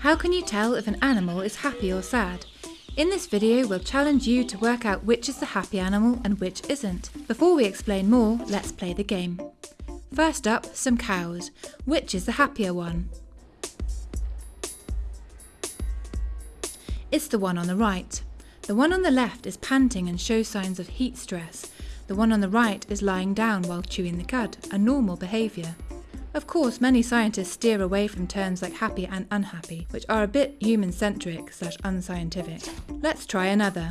How can you tell if an animal is happy or sad? In this video, we'll challenge you to work out which is the happy animal and which isn't. Before we explain more, let's play the game. First up, some cows. Which is the happier one? It's the one on the right. The one on the left is panting and shows signs of heat stress. The one on the right is lying down while chewing the cud, a normal behaviour. Of course, many scientists steer away from terms like happy and unhappy, which are a bit human-centric slash unscientific. Let's try another.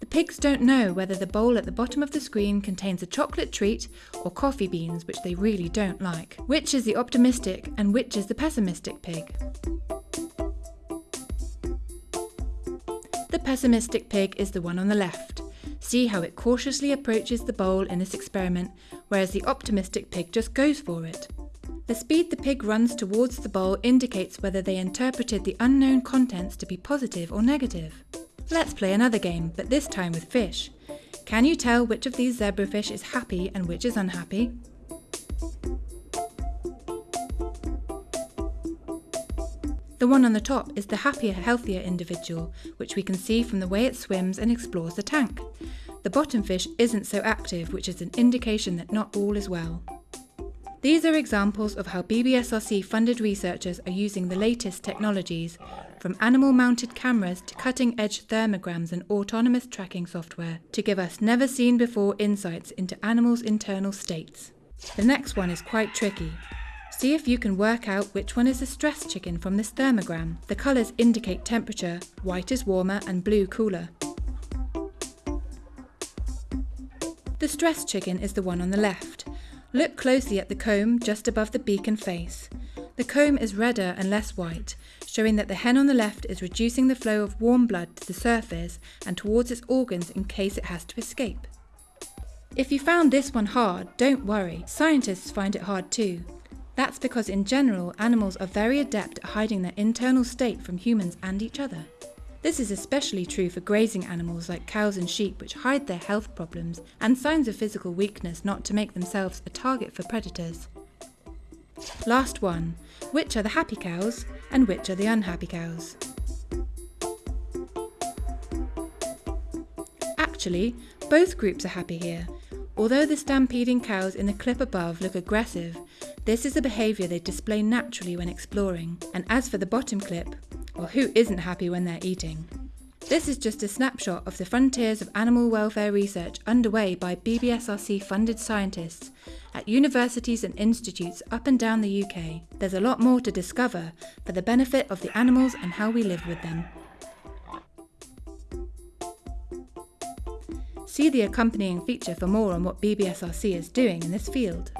The pigs don't know whether the bowl at the bottom of the screen contains a chocolate treat or coffee beans, which they really don't like. Which is the optimistic and which is the pessimistic pig? The pessimistic pig is the one on the left. See how it cautiously approaches the bowl in this experiment, whereas the optimistic pig just goes for it. The speed the pig runs towards the bowl indicates whether they interpreted the unknown contents to be positive or negative. Let's play another game, but this time with fish. Can you tell which of these zebrafish is happy and which is unhappy? The one on the top is the happier, healthier individual, which we can see from the way it swims and explores the tank. The bottom fish isn't so active, which is an indication that not all is well. These are examples of how BBSRC funded researchers are using the latest technologies, from animal mounted cameras to cutting edge thermograms and autonomous tracking software, to give us never seen before insights into animals' internal states. The next one is quite tricky. See if you can work out which one is a stress chicken from this thermogram. The colours indicate temperature, white is warmer and blue cooler. The stress chicken is the one on the left. Look closely at the comb just above the beak and face. The comb is redder and less white, showing that the hen on the left is reducing the flow of warm blood to the surface and towards its organs in case it has to escape. If you found this one hard, don't worry, scientists find it hard too. That's because in general, animals are very adept at hiding their internal state from humans and each other. This is especially true for grazing animals like cows and sheep which hide their health problems and signs of physical weakness not to make themselves a target for predators. Last one, which are the happy cows and which are the unhappy cows? Actually, both groups are happy here. Although the stampeding cows in the clip above look aggressive, this is a behaviour they display naturally when exploring. And as for the bottom clip, well, who isn't happy when they're eating? This is just a snapshot of the frontiers of animal welfare research underway by BBSRC funded scientists at universities and institutes up and down the UK. There's a lot more to discover for the benefit of the animals and how we live with them. See the accompanying feature for more on what BBSRC is doing in this field.